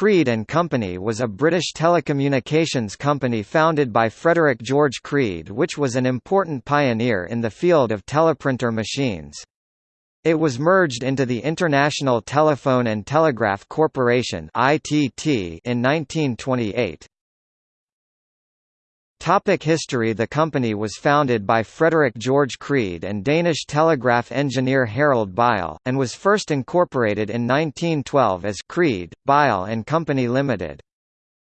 Creed and Company was a British telecommunications company founded by Frederick George Creed which was an important pioneer in the field of teleprinter machines. It was merged into the International Telephone and Telegraph Corporation in 1928. Topic history The company was founded by Frederick George Creed and Danish telegraph engineer Harold Bille, and was first incorporated in 1912 as Creed, Bille and Company Limited.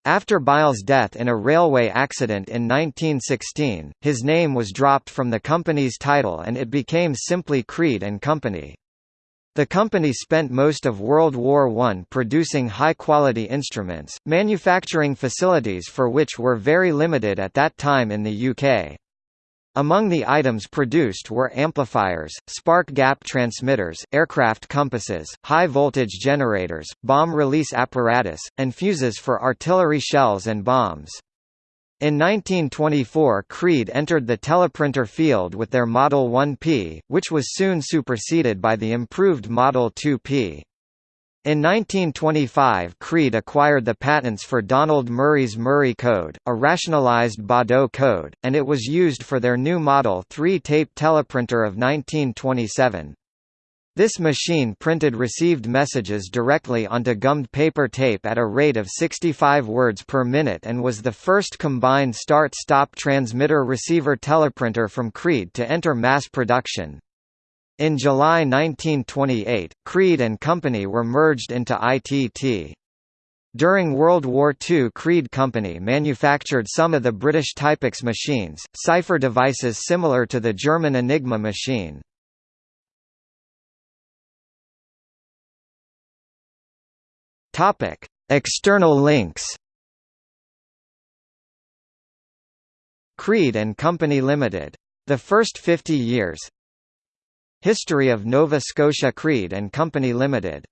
After Bille's death in a railway accident in 1916, his name was dropped from the company's title and it became simply Creed and Company. The company spent most of World War I producing high-quality instruments, manufacturing facilities for which were very limited at that time in the UK. Among the items produced were amplifiers, spark gap transmitters, aircraft compasses, high-voltage generators, bomb release apparatus, and fuses for artillery shells and bombs. In 1924 Creed entered the teleprinter field with their Model 1P, which was soon superseded by the improved Model 2P. In 1925 Creed acquired the patents for Donald Murray's Murray code, a rationalized Baudot code, and it was used for their new Model 3 tape teleprinter of 1927. This machine printed received messages directly onto gummed paper tape at a rate of 65 words per minute and was the first combined start-stop transmitter-receiver teleprinter from Creed to enter mass production. In July 1928, Creed and Company were merged into ITT. During World War II Creed Company manufactured some of the British Typex machines, cipher devices similar to the German Enigma machine. Topic: External links. Creed and Company Limited. The first 50 years. History of Nova Scotia Creed and Company Limited